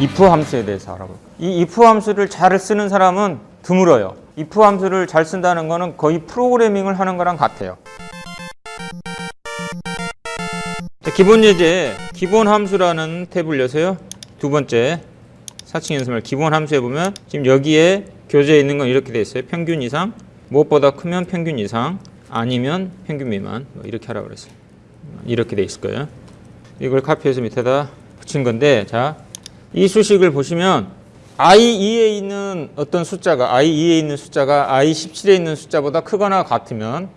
if 함수에 대해서 알아볼게요. 이 if 함수를 잘 쓰는 사람은 드물어요. if 함수를 잘 쓴다는 거는 거의 프로그래밍을 하는 거랑 같아요. 자, 기본 예제, 기본 함수라는 탭을 여세요. 두 번째, 사칭 연습을 기본 함수에 보면 지금 여기에 교재에 있는 건 이렇게 돼 있어요. 평균 이상, 무엇보다 크면 평균 이상, 아니면 평균 미만 뭐 이렇게 하라고 그랬어요. 이렇게 돼 있을 거예요. 이걸 카피해서 밑에다 붙인 건데 자, 이 수식을 보시면 i2에 있는 어떤 숫자가 i2에 있는 숫자가 i17에 있는 숫자보다 크거나 같으면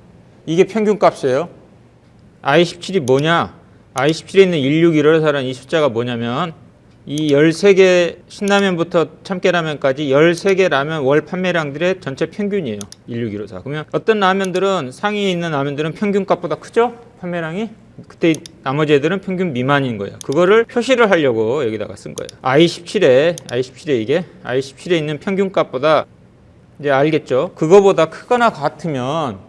이게 평균 값이에요. i17이 뭐냐? i17에 있는 161호사라는 이 숫자가 뭐냐면 이 13개 신라면부터 참깨라면까지 13개 라면 월 판매량들의 전체 평균이에요. 16154. 그러면 어떤 라면들은 상위에 있는 라면들은 평균값보다 크죠? 판매량이? 그때 나머지 애들은 평균 미만인 거예요. 그거를 표시를 하려고 여기다가 쓴 거예요. i17에 i17에 이게 i17에 있는 평균값보다 이제 알겠죠? 그거보다 크거나 같으면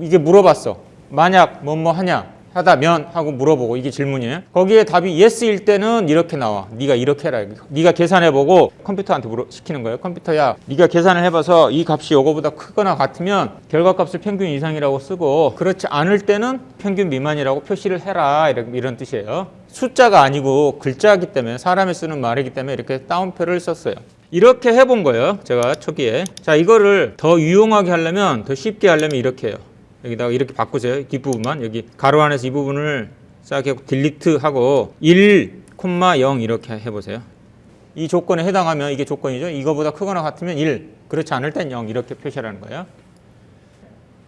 이게 물어봤어. 만약 뭐뭐 하냐? 하다면 하고 물어보고 이게 질문이에요. 거기에 답이 yes일 때는 이렇게 나와. 네가 이렇게 해라. 네가 계산해 보고 컴퓨터한테 물어 시키는 거예요. 컴퓨터야, 네가 계산을 해 봐서 이 값이 요거보다 크거나 같으면 결과값을 평균 이상이라고 쓰고 그렇지 않을 때는 평균 미만이라고 표시를 해라. 이런, 이런 뜻이에요. 숫자가 아니고 글자이기 때문에 사람이 쓰는 말이기 때문에 이렇게 따옴표를 썼어요. 이렇게 해본 거예요. 제가 초기에. 자, 이거를 더 유용하게 하려면 더 쉽게 하려면 이렇게 해요. 여기다가 이렇게 바꾸세요. 뒷부분만 여기 괄호 안에서 이 부분을 싹 하고 delete 하고 1, 0 이렇게 해보세요. 이 조건에 해당하면 이게 조건이죠. 이거보다 크거나 같으면 1, 그렇지 않을 땐 0 이렇게 표시하는 거예요.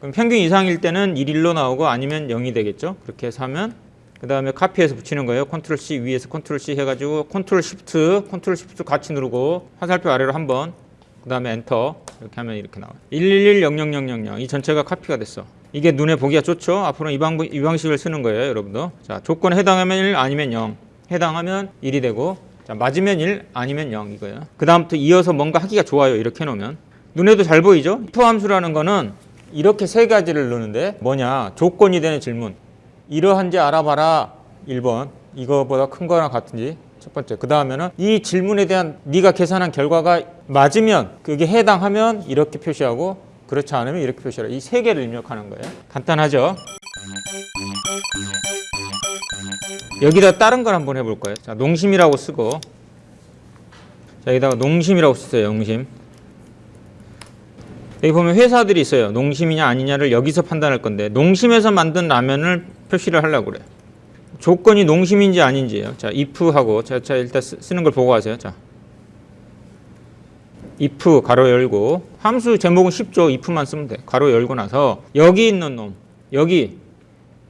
그럼 평균 이상일 때는 1, 1로 나오고 아니면 0이 되겠죠. 그렇게 해서 하면 그 다음에 카피해서 붙이는 거예요. 컨트롤 C 위에서 컨트롤 C 해가지고 컨트롤 시프트, 컨트롤 시프트 같이 누르고 화살표 아래로 한 번, 그 다음에 엔터 이렇게 하면 이렇게 나와요. 1110000이 전체가 카피가 됐어. 이게 눈에 보기가 좋죠. 앞으로 이, 방법, 이 방식을 쓰는 거예요, 여러분도. 자, 조건에 해당하면 1 아니면 0. 해당하면 1이 되고 자, 맞으면 1 아니면 0 이거예요. 그 다음부터 이어서 뭔가 하기가 좋아요. 이렇게 해놓으면. 눈에도 잘 보이죠? if 함수라는 거는 이렇게 세 가지를 넣는데 뭐냐? 조건이 되는 질문. 이러한지 알아봐라. 1번. 이거보다 큰 거나 같은지. 첫 번째. 그 다음에는 이 질문에 대한 네가 계산한 결과가 맞으면 그게 해당하면 이렇게 표시하고 그렇지 않으면 이렇게 표시하라. 이세 개를 입력하는 거예요. 간단하죠? 여기다 다른 걸 한번 해볼 거예요. 자, 농심이라고 쓰고 자, 여기다가 농심이라고 쓰세요. 농심. 여기 보면 회사들이 있어요. 농심이냐 아니냐를 여기서 판단할 건데 농심에서 만든 라면을 표시를 하려고 그래요. 조건이 농심인지 아닌지예요. 자, if하고 자, 자 일단 쓰, 쓰는 걸 보고 하세요. 자. If 가로 열고 함수 제목은 쉽죠. if만 쓰면 돼. 가로 열고 나서 여기 있는 놈 여기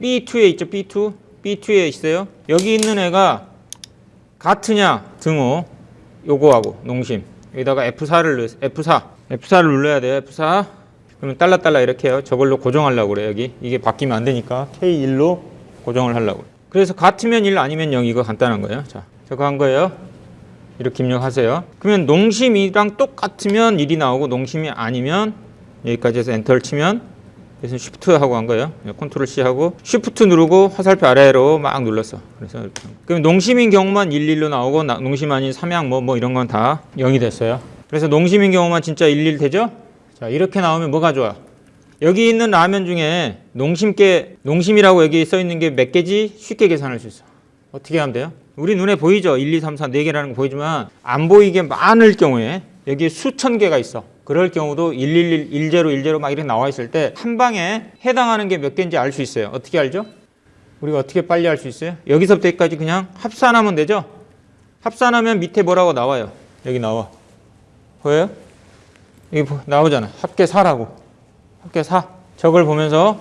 b2에 있죠. b2 b2에 있어요. 여기 있는 애가 같으냐 등호 요거하고 농심 여기다가 F4를 F4 F4를 눌러야 돼요. F4 그러면 달러 이렇게 해요. 저걸로 고정하려고 그래요. 여기 이게 바뀌면 안 되니까 K1로 고정을 하려고. 그래서 같으면 1 아니면 0 이거 간단한 거예요. 자, 저거 한 거예요. 이렇게 입력하세요. 그러면 농심이랑 똑같으면 1이 나오고 농심이 아니면 여기까지 해서 엔터를 치면 그래서 쉬프트 하고 한 거예요. 컨트롤 C 하고 쉬프트 누르고 화살표 아래로 막 눌렀어. 그래서 이렇게. 그럼 농심인 경우만 11로 나오고 나, 농심 아닌 삼양 뭐, 뭐 이런 건 다 0이 됐어요. 그래서 농심인 경우만 진짜 11 되죠? 자, 이렇게 나오면 뭐가 좋아? 여기 있는 라면 중에 농심께 농심이라고 여기 써 있는 게 몇 개지 쉽게 계산할 수 있어. 어떻게 하면 돼요? 우리 눈에 보이죠? 1, 2, 3, 4, 4개라는 거 보이지만 안 보이게 많을 경우에 여기 수천 개가 있어. 그럴 경우도 111, 10, 10 막 이렇게 나와 있을 때 한 방에 해당하는 게 몇 개인지 알 수 있어요. 어떻게 알죠? 우리가 어떻게 빨리 알 수 있어요? 여기서부터 여기까지 그냥 합산하면 되죠? 합산하면 밑에 뭐라고 나와요? 여기 나와. 보여요? 여기 나오잖아. 합계 4라고. 합계 4. 저걸 보면서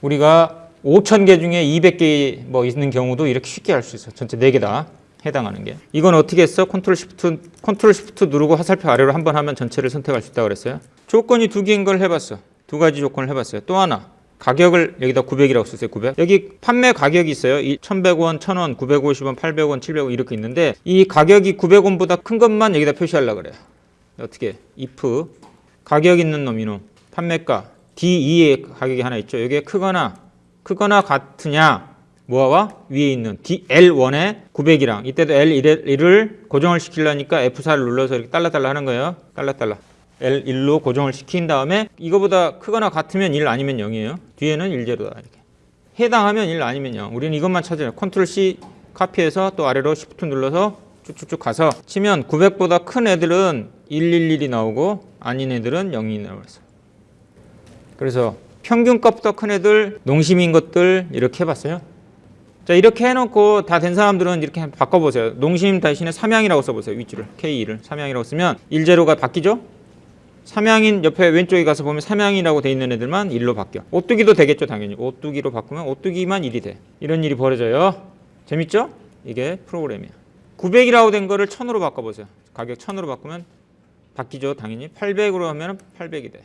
우리가 5천 개 중에 200개 뭐 있는 경우도 이렇게 쉽게 할 수 있어. 전체 4개 다 해당하는 게. 이건 어떻게 했어? 컨트롤 시프트 컨트롤 시프트 누르고 화살표 아래로 한 번 하면 전체를 선택할 수 있다고 그랬어요. 조건이 두 개인 걸 해봤어. 두 가지 조건을 해봤어요. 또 하나. 가격을 여기다 900이라고 쓰세요. 900. 여기 판매 가격이 있어요. 1,100원, 1,000원, 950원, 800원, 700원 이렇게 있는데 이 가격이 900원보다 큰 것만 여기다 표시하려고 그래요. 어떻게? if 가격 있는 놈 이놈 판매가 D2의 가격이 하나 있죠. 이게 크거나 크거나 같으냐 뭐와 위에 있는 DL1의 900이랑 이때도 L1을 고정을 시키려니까 F4를 눌러서 이렇게 달라달라 하는 거예요. 달라달라. L1로 고정을 시킨 다음에 이거보다 크거나 같으면 1 아니면 0이에요. 뒤에는 1제로다 이렇게. 해당하면 1 아니면 0. 우리는 이것만 찾아요. 컨트롤 C 카피해서 또 아래로 Shift 눌러서 쭉쭉쭉 가서 치면 900보다 큰 애들은 111이 나오고 아닌 애들은 0이 나와서 그래서 평균값보다 큰 애들 농심인 것들 이렇게 해봤어요. 자 이렇게 해놓고 다 된 사람들은 이렇게 바꿔보세요. 농심 대신에 삼양이라고 써보세요. 윗줄을 K2를 삼양이라고 쓰면 1제로가 바뀌죠? 삼양인 옆에 왼쪽에 가서 보면 삼양이라고 돼 있는 애들만 1로 바뀌어. 오뚜기도 되겠죠 당연히. 오뚜기로 바꾸면 오뚜기만 1이 돼. 이런 일이 벌어져요. 재밌죠? 이게 프로그램이야. 900이라고 된 거를 1000으로 바꿔보세요. 가격 1000으로 바꾸면 바뀌죠 당연히. 800으로 하면 800이 돼.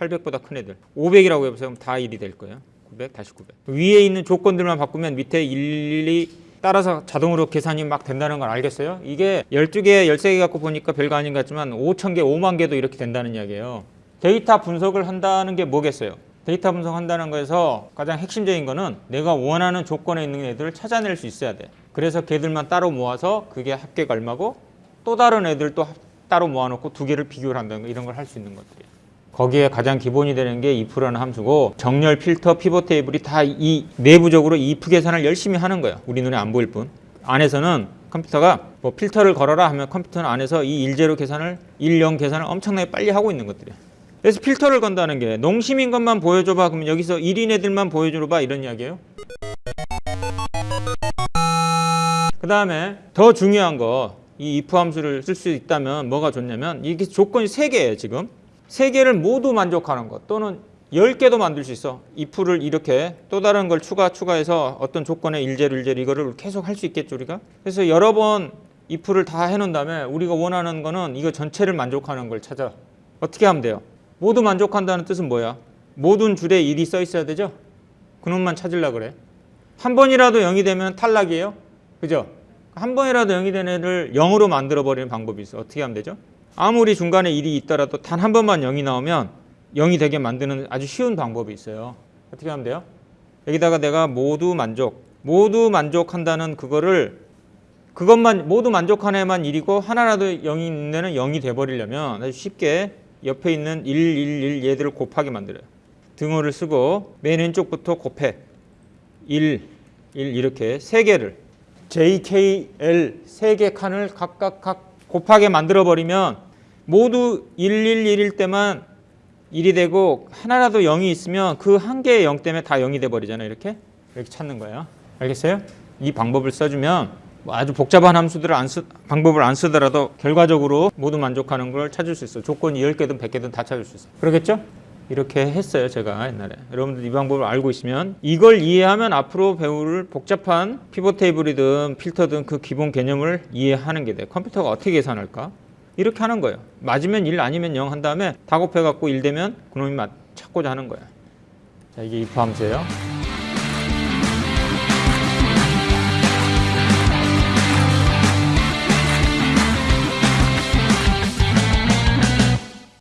이렇게. 800보다 큰 애들. 500이라고 해보세요. 다 1이 될 거예요. 900 다시 900. 위에 있는 조건들만 바꾸면 밑에 일일이 따라서 자동으로 계산이 막 된다는 걸 알겠어요? 이게 12개, 13개 갖고 보니까 별거 아닌 것 같지만 5천 개, 5만 개도 이렇게 된다는 이야기예요. 데이터 분석을 한다는 게 뭐겠어요? 데이터 분석한다는 거에서 가장 핵심적인 거는 내가 원하는 조건에 있는 애들을 찾아낼 수 있어야 돼. 그래서 걔들만 따로 모아서 그게 합계가 얼마고 또 다른 애들 또 따로 모아놓고 두 개를 비교를 한다는 거 이런 걸 할 수 있는 것들이에요. 거기에 가장 기본이 되는 게 if라는 함수고 정렬, 필터, 피벗 테이블이 다 이 내부적으로 이 if 계산을 열심히 하는 거예요. 우리 눈에 안 보일 뿐. 안에서는 컴퓨터가 뭐 필터를 걸어라 하면 컴퓨터는 안에서 이 일제로 계산을 일영 계산을 엄청나게 빨리 하고 있는 것들이에요. 그래서 필터를 건다는 게 농심인 것만 보여줘봐 그러면 여기서 1인 애들만 보여줘봐 이런 이야기예요. 그 다음에 더 중요한 거 이 if 함수를 쓸 수 있다면 뭐가 좋냐면 이게 조건이 세개예요 지금 세 개를 모두 만족하는 것 또는 10개도 만들 수 있어. if를 이렇게 또 다른 걸 추가 추가해서 어떤 조건에 일제로 일제로 이거를 계속 할 수 있겠죠 우리가? 그래서 여러 번 if를 다 해놓은 다음에 우리가 원하는 거는 이거 전체를 만족하는 걸 찾아. 어떻게 하면 돼요? 모두 만족한다는 뜻은 뭐야? 모든 줄에 1이 써 있어야 되죠? 그놈만 찾으려 그래. 한 번이라도 0이 되면 탈락이에요. 그죠? 한 번이라도 0이 된 애를 0으로 만들어 버리는 방법이 있어. 어떻게 하면 되죠 아무리 중간에 1이 있더라도 단 한 번만 0이 나오면 0이 되게 만드는 아주 쉬운 방법이 있어요. 어떻게 하면 돼요? 여기다가 내가 모두 만족, 모두 만족한다는 그거를 그것만 모두 만족한 애만 1이고 하나라도 0이 있는 애는 0이 돼버리려면 아주 쉽게 옆에 있는 1, 1, 1 얘들을 곱하게 만들어요. 등호를 쓰고 맨 왼쪽부터 곱해. 1, 1 이렇게 세 개를 J, K, L 세 개 칸을 각각 각 곱하게 만들어 버리면 모두 111일 때만 1이 되고 하나라도 0이 있으면 그 한 개의 0 때문에 다 0이 돼 버리잖아요. 이렇게 이렇게 찾는 거예요. 알겠어요? 이 방법을 써주면 뭐 아주 복잡한 함수들을 안 쓰, 방법을 안 쓰더라도 결과적으로 모두 만족하는 걸 찾을 수 있어. 조건이 10개든 100개든 다 찾을 수 있어. 그러겠죠? 이렇게 했어요 제가 옛날에 여러분들 이 방법을 알고 있으면 이걸 이해하면 앞으로 배울 복잡한 피벗 테이블이든 필터든 그 기본 개념을 이해하는 게 돼 컴퓨터가 어떻게 계산할까 이렇게 하는 거예요. 맞으면 1 아니면 0 한 다음에 다 곱해 갖고 1 되면 그놈이 맞, 찾고자 하는 거야. 자 이게 if 함수예요